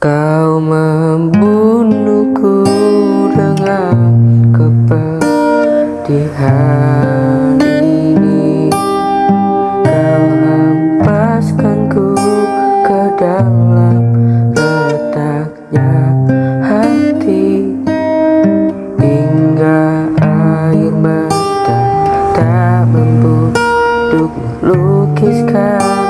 Kau membunuhku dengan kepedihan ini. Kau hempaskanku ke dalam retaknya hati. Hingga air mata tak mampu lukis lukiskan